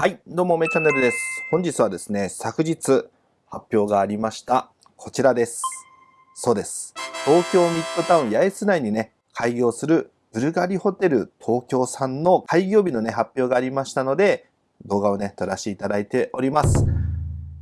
はい、どうも、めチャンネルです。本日はですね、昨日発表がありました。こちらです。そうです。東京ミッドタウン八重洲内にね、開業するブルガリホテル東京さんの開業日のね、発表がありましたので、動画をね、撮らせていただいております。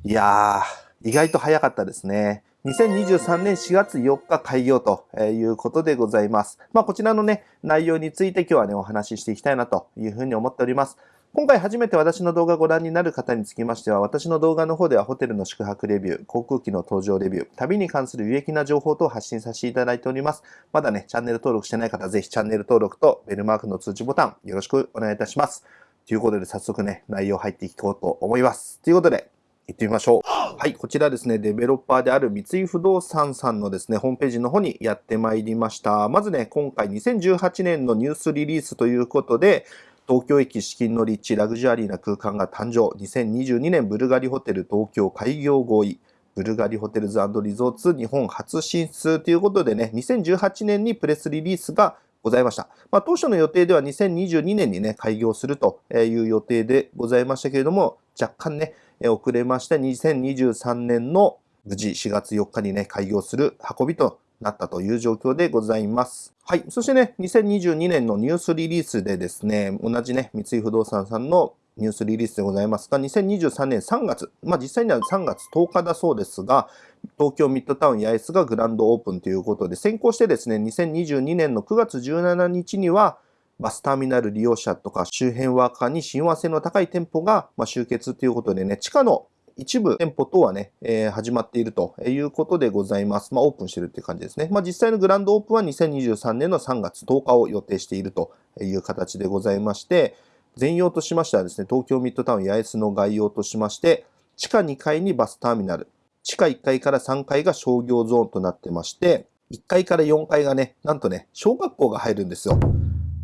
いやー、意外と早かったですね。2023年4月4日開業ということでございます。まあ、こちらのね、内容について今日はね、お話ししていきたいなというふうに思っております。今回初めて私の動画をご覧になる方につきましては、私の動画の方ではホテルの宿泊レビュー、航空機の搭乗レビュー、旅に関する有益な情報等を発信させていただいております。まだね、チャンネル登録してない方、ぜひチャンネル登録とベルマークの通知ボタンよろしくお願いいたします。ということで早速ね、内容入っていこうと思います。ということで、行ってみましょう。はい、こちらですね、デベロッパーである三井不動産さんのですね、ホームページの方にやってまいりました。まずね、今回2018年のニュースリリースということで、東京駅資金の立地ラグジュアリーな空間が誕生。2022年ブルガリホテル東京開業合意。ブルガリホテルズリゾーツ日本初進出ということでね、2018年にプレスリリースがございました。まあ、当初の予定では2022年にね、開業するという予定でございましたけれども、若干ね、遅れまして2023年の無事4月4日にね、開業する運びとなったという状況でございます。はい。そしてね、2022年のニュースリリースでですね、同じね、三井不動産さんのニュースリリースでございますが、2023年3月、まあ実際には3月10日だそうですが、東京ミッドタウン八重洲がグランドオープンということで、先行してですね、2022年の9月17日には、バスターミナル利用者とか周辺ワーカーに親和性の高い店舗が集結ということでね、地下の一部店舗等はね、えー、始まっているということでございます。まあ、オープンしてるっていう感じですね。まあ、実際のグランドオープンは2023年の3月10日を予定しているという形でございまして、全容としましてはですね、東京ミッドタウン八重洲の概要としまして、地下2階にバスターミナル、地下1階から3階が商業ゾーンとなってまして、1階から4階がね、なんとね、小学校が入るんですよ。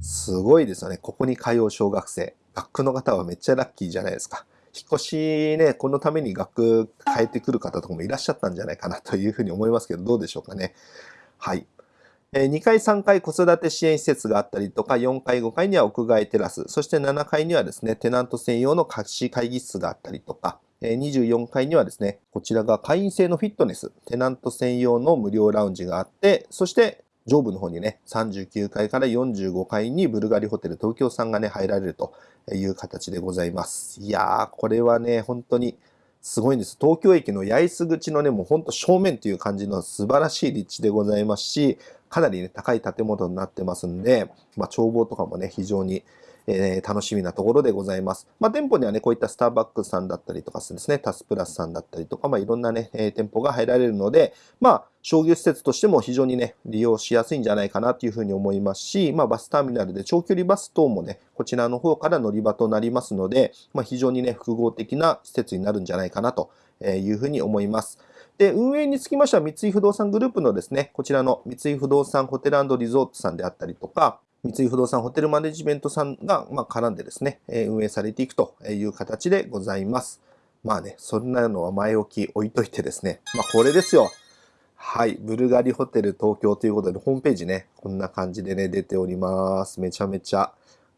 すごいですよね。ここに通う小学生。学区の方はめっちゃラッキーじゃないですか。引っ越しね、このために学変えてくる方とかもいらっしゃったんじゃないかなというふうに思いますけど、どうでしょうかね。はい。2階、3階子育て支援施設があったりとか、4階、5階には屋外テラス、そして7階にはですね、テナント専用の貸し会議室があったりとか、24階にはですね、こちらが会員制のフィットネス、テナント専用の無料ラウンジがあって、そして上部の方にね、39階から45階にブルガリホテル東京さんがね、入られるという形でございます。いやー、これはね、本当にすごいんです。東京駅の八重洲口のね、もうほんと正面という感じの素晴らしい立地でございますし、かなりね、高い建物になってますんで、まあ、眺望とかもね、非常にえー、楽しみなところでございます。まあ、店舗にはね、こういったスターバックスさんだったりとかですね、タスプラスさんだったりとか、まあ、いろんなね、えー、店舗が入られるので、まあ、商業施設としても非常にね、利用しやすいんじゃないかなというふうに思いますし、まあ、バスターミナルで長距離バス等もね、こちらの方から乗り場となりますので、まあ、非常にね、複合的な施設になるんじゃないかなというふうに思います。で、運営につきましては三井不動産グループのですね、こちらの三井不動産ホテルリゾートさんであったりとか、三井不動産ホテルマネジメントさんが、ま絡んでですね、運営されていくという形でございます。まあね、そんなのは前置き置いといてですね、まあこれですよ。はい。ブルガリホテル東京ということで、ホームページね、こんな感じでね、出ております。めちゃめちゃ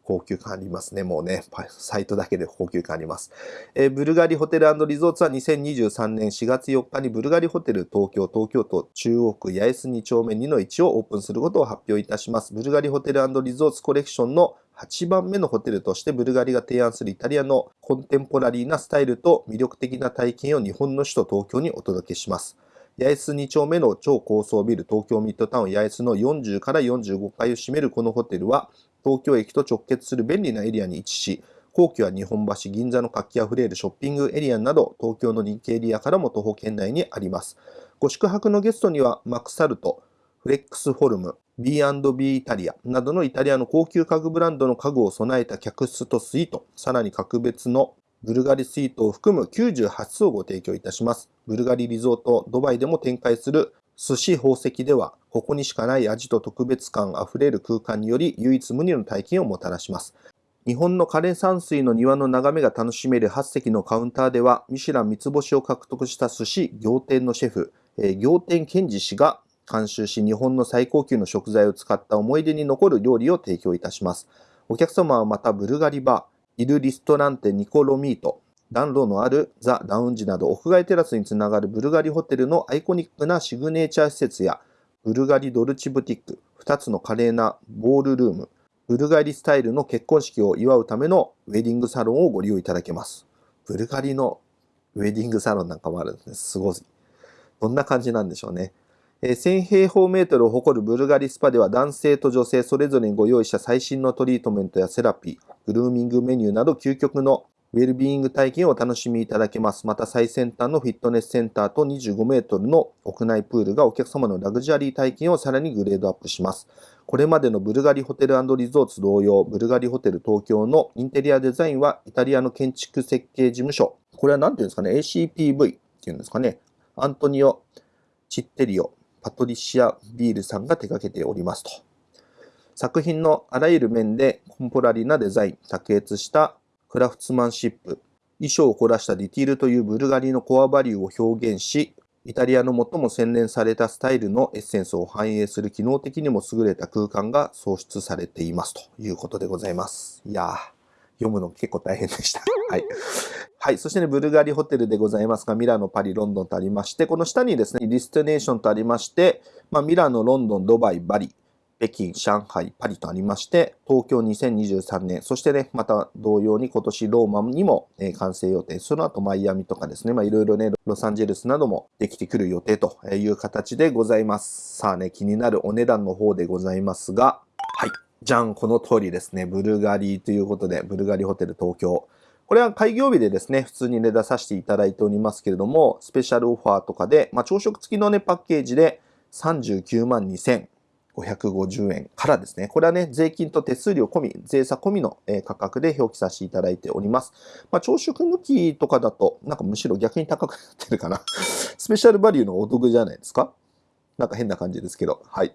高級感ありますね。もうね、サイトだけで高級感あります。えー、ブルガリホテルリゾーツは2023年4月4日にブルガリホテル東京、東京都中央区八重洲2丁目2の1をオープンすることを発表いたします。ブルガリホテルリゾーツコレクションの8番目のホテルとしてブルガリが提案するイタリアのコンテンポラリーなスタイルと魅力的な体験を日本の首都東京にお届けします。八重洲2丁目の超高層ビル東京ミッドタウン八重洲の40から45階を占めるこのホテルは東京駅と直結する便利なエリアに位置し、皇居や日本橋、銀座の活気あふれるショッピングエリアなど、東京の人気エリアからも徒歩圏内にあります。ご宿泊のゲストには、マクサルト、フレックスフォルム、B&B イタリアなどのイタリアの高級家具ブランドの家具を備えた客室とスイート、さらに格別のブルガリスイートを含む98室をご提供いたします。ブルガリリゾートドバイでも展開する寿司宝石では、ここにしかない味と特別感あふれる空間により唯一無二の体験をもたらします。日本の枯山水の庭の眺めが楽しめる8席のカウンターでは、ミシュラン三つ星を獲得した寿司仰天のシェフ、えー、仰天健二氏が監修し、日本の最高級の食材を使った思い出に残る料理を提供いたします。お客様はまたブルガリバーイル・リストランテ・ニコロミート、暖炉のあるザ・ラウンジなど屋外テラスにつながるブルガリホテルのアイコニックなシグネチャー施設やブルガリドルチブティック、2つの華麗なボールルーム、ブルガリスタイルの結婚式を祝うためのウェディングサロンをご利用いただけます。ブルガリのウェディングサロンなんかもあるんですね。すごい。どんな感じなんでしょうね。1000平方メートルを誇るブルガリスパでは男性と女性それぞれにご用意した最新のトリートメントやセラピー、グルーミングメニューなど究極のウェルビーイング体験をお楽しみいただけます。また最先端のフィットネスセンターと25メートルの屋内プールがお客様のラグジュアリー体験をさらにグレードアップします。これまでのブルガリホテルリゾーツ同様、ブルガリホテル東京のインテリアデザインはイタリアの建築設計事務所。これは何ていうんですかね ?ACPV っていうんですかね？アントニオ・チッテリオ、パトリシア・ビールさんが手掛けておりますと。作品のあらゆる面でコンポラリなデザイン、卓越したクラフツマンシップ、衣装を凝らしたディティールというブルガリのコアバリューを表現し、イタリアの最も洗練されたスタイルのエッセンスを反映する機能的にも優れた空間が創出されていますということでございます。いやー、読むの結構大変でした。はい。はい。そしてね、ブルガリホテルでございますが、ミラノ、パリ、ロンドンとありまして、この下にですね、ディスティネーションとありまして、まあ、ミラノ、ロンドン、ドバイ、バリ、北京、上海、パリとありまして、東京2023年、そしてね、また同様に今年ローマにも、え完成予定、その後マイアミとかですね、まあいろいろね、ロサンゼルスなどもできてくる予定という形でございます。さあね、気になるお値段の方でございますが、はい。じゃん、この通りですね、ブルガリーということで、ブルガリホテル東京。これは開業日でですね、普通に値出させていただいておりますけれども、スペシャルオファーとかで、まあ朝食付きのね、パッケージで39万2000 550円からですね。これはね、税金と手数料込み、税差込みの価格で表記させていただいております。まあ、朝食抜きとかだと、なんかむしろ逆に高くなってるかな。スペシャルバリューのお得じゃないですかなんか変な感じですけど。はい。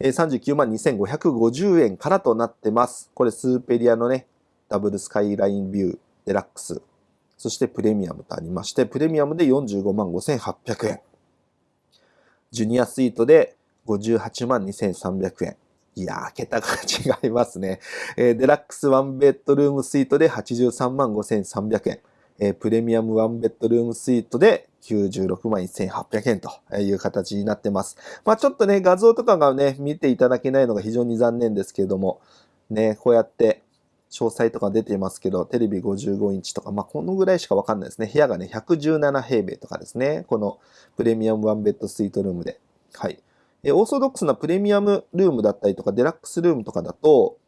39万2550円からとなってます。これスーペリアのね、ダブルスカイラインビューデラックス。そしてプレミアムとありまして、プレミアムで45万5800円。ジュニアスイートで58万2300円。いやー、桁が違いますね。えー、デラックスワンベッドルームスイートで83万5300円。えー、プレミアムワンベッドルームスイートで96万1800円という形になってます。まあちょっとね、画像とかがね、見ていただけないのが非常に残念ですけれども、ね、こうやって詳細とか出てますけど、テレビ55インチとか、まあこのぐらいしかわかんないですね。部屋がね、117平米とかですね。このプレミアムワンベッドスイートルームで。はい。えオーソドックスなプレミアムルームだったりとか、デラックスルームとかだと、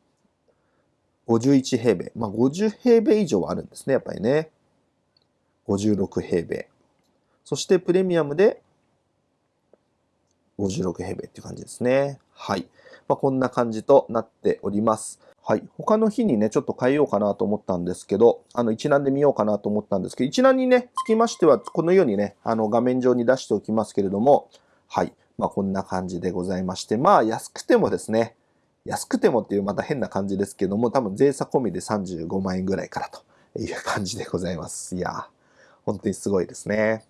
51平米。まあ、50平米以上はあるんですね、やっぱりね。56平米。そしてプレミアムで56平米っていう感じですね。はい。まあ、こんな感じとなっております。はい。他の日にね、ちょっと変えようかなと思ったんですけど、あの、一覧で見ようかなと思ったんですけど、一覧にね、つきましては、このようにね、あの、画面上に出しておきますけれども、はい。まあこんな感じでございまして、まあ安くてもですね、安くてもっていうまた変な感じですけども、多分税差込みで35万円ぐらいからという感じでございます。いや本当にすごいですね。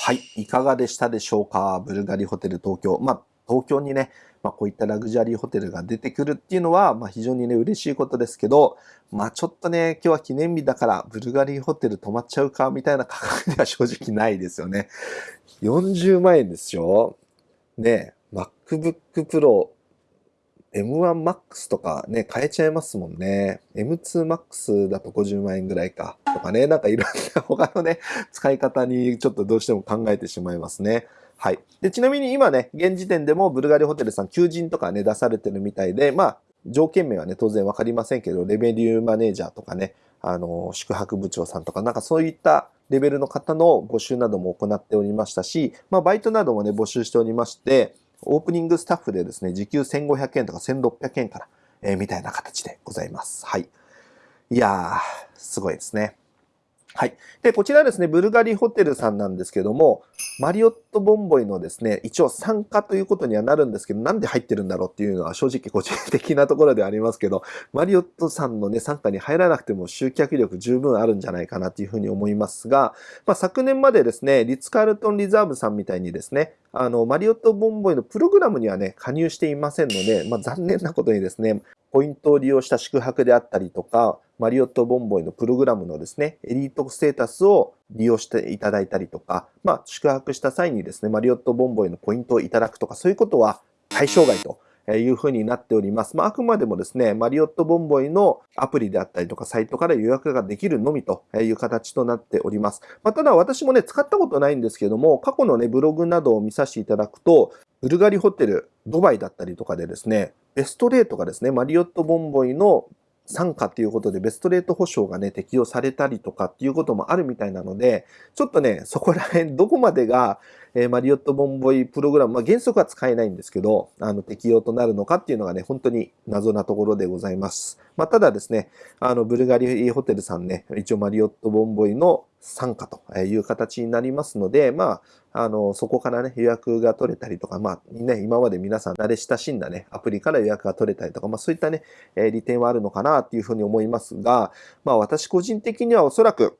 はい。いかがでしたでしょうか？ブルガリホテル東京。まあ東京にね、まあ、こういったラグジュアリーホテルが出てくるっていうのは、まあ、非常にね、嬉しいことですけど、まあ、ちょっとね、今日は記念日だから、ブルガリーホテル泊まっちゃうか、みたいな価格では正直ないですよね。40万円ですよ。ね、MacBook Pro M1 Max とかね、変えちゃいますもんね。M2 Max だと50万円ぐらいか。とかね、なんかいろんな他のね、使い方にちょっとどうしても考えてしまいますね。はい。で、ちなみに今ね、現時点でもブルガリホテルさん求人とかね、出されてるみたいで、まあ、条件名はね、当然わかりませんけど、レベリューマネージャーとかね、あの、宿泊部長さんとか、なんかそういったレベルの方の募集なども行っておりましたし、まあ、バイトなどもね、募集しておりまして、オープニングスタッフでですね、時給1500円とか1600円から、えー、みたいな形でございます。はい。いやー、すごいですね。はい。で、こちらですね、ブルガリホテルさんなんですけども、マリオットボンボイのですね、一応参加ということにはなるんですけど、なんで入ってるんだろうっていうのは正直個人的なところではありますけど、マリオットさんのね、参加に入らなくても集客力十分あるんじゃないかなというふうに思いますが、まあ、昨年までですね、リッツ・カールトン・リザーブさんみたいにですね、あの、マリオットボンボイのプログラムにはね、加入していませんので、まあ、残念なことにですね、ポイントを利用した宿泊であったりとか、マリオットボンボイのプログラムのですね、エリートステータスを利用していただいたりとか、まあ、宿泊した際にですね、マリオットボンボイのポイントをいただくとか、そういうことは対象外というふうになっております。まあ、あくまでもですね、マリオットボンボイのアプリであったりとか、サイトから予約ができるのみという形となっております。まあ、ただ私もね、使ったことないんですけども、過去のね、ブログなどを見させていただくと、ブルガリホテル、ドバイだったりとかでですね、ベストレートがですね、マリオットボンボイの参加っていうことでベストレート保証がね、適用されたりとかっていうこともあるみたいなので、ちょっとね、そこら辺、どこまでが、えー、マリオットボンボイプログラム、まあ、原則は使えないんですけど、あの、適用となるのかっていうのがね、本当に謎なところでございます。まあ、ただですね、あの、ブルガリホテルさんね、一応マリオットボンボイの参加という形になりますので、まあ、あの、そこからね、予約が取れたりとか、まあ、ね、今まで皆さん慣れ親しんだね、アプリから予約が取れたりとか、まあ、そういったね、え利点はあるのかなっていうふうに思いますが、まあ、私個人的にはおそらく、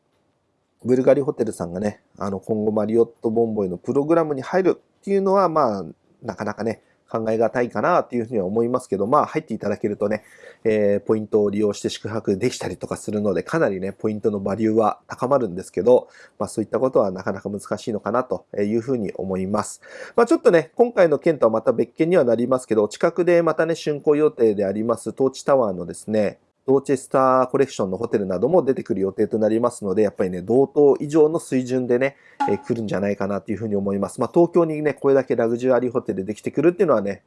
ブルガリホテルさんがね、あの、今後マリオットボンボイのプログラムに入るっていうのは、まあ、なかなかね、考えがたいかなっていうふうには思いますけど、まあ入っていただけるとね、えー、ポイントを利用して宿泊できたりとかするので、かなりね、ポイントのバリューは高まるんですけど、まあそういったことはなかなか難しいのかなというふうに思います。まあちょっとね、今回の件とはまた別件にはなりますけど、近くでまたね、竣工予定でありますトーチタワーのですね、ドーチェスターコレクションのホテルなども出てくる予定となりますので、やっぱりね、同等以上の水準でね、えー、来るんじゃないかなというふうに思います。まあ、東京にね、これだけラグジュアリーホテルできてくるっていうのはね、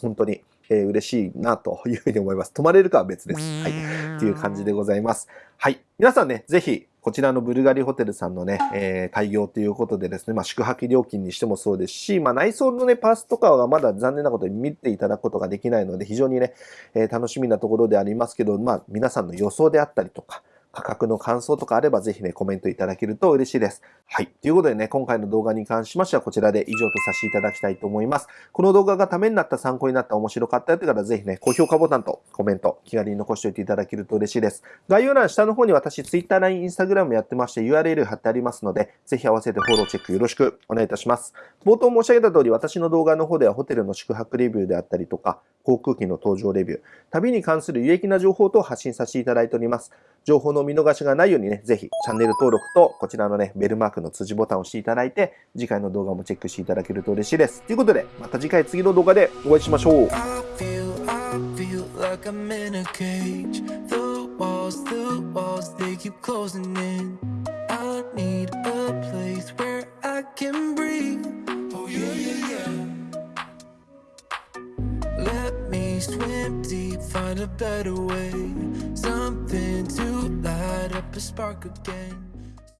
本当に、えー、嬉しいなというふうに思います。泊まれるかは別です。はい。っていう感じでございます。はい。皆さんね、ぜひ、こちらのブルガリホテルさんのね、えー、開業ということでですね、まあ、宿泊料金にしてもそうですし、まあ、内装のね、パースとかはまだ残念なことに見ていただくことができないので、非常にね、えー、楽しみなところでありますけど、まあ、皆さんの予想であったりとか、価格の感想とかあればぜひね、コメントいただけると嬉しいです。はい。ということでね、今回の動画に関しましてはこちらで以上とさせていただきたいと思います。この動画がためになった、参考になった、面白かったよって方はぜひね、高評価ボタンとコメント、気軽に残しておいていただけると嬉しいです。概要欄下の方に私、Twitter、LINE、Instagram やってまして URL 貼ってありますので、ぜひ合わせてフォローチェックよろしくお願いいたします。冒頭申し上げた通り、私の動画の方ではホテルの宿泊レビューであったりとか、航空機の搭乗レビュー、旅に関する有益な情報等を発信させていただいております。情報の見逃しがないようにね、ぜひチャンネル登録とこちらのね、ベルマークの通知ボタンを押していただいて、次回の動画もチェックしていただけると嬉しいです。ということで、また次回次の動画でお会いしましょう。Swim deep, find a better way. Something to light up a spark again.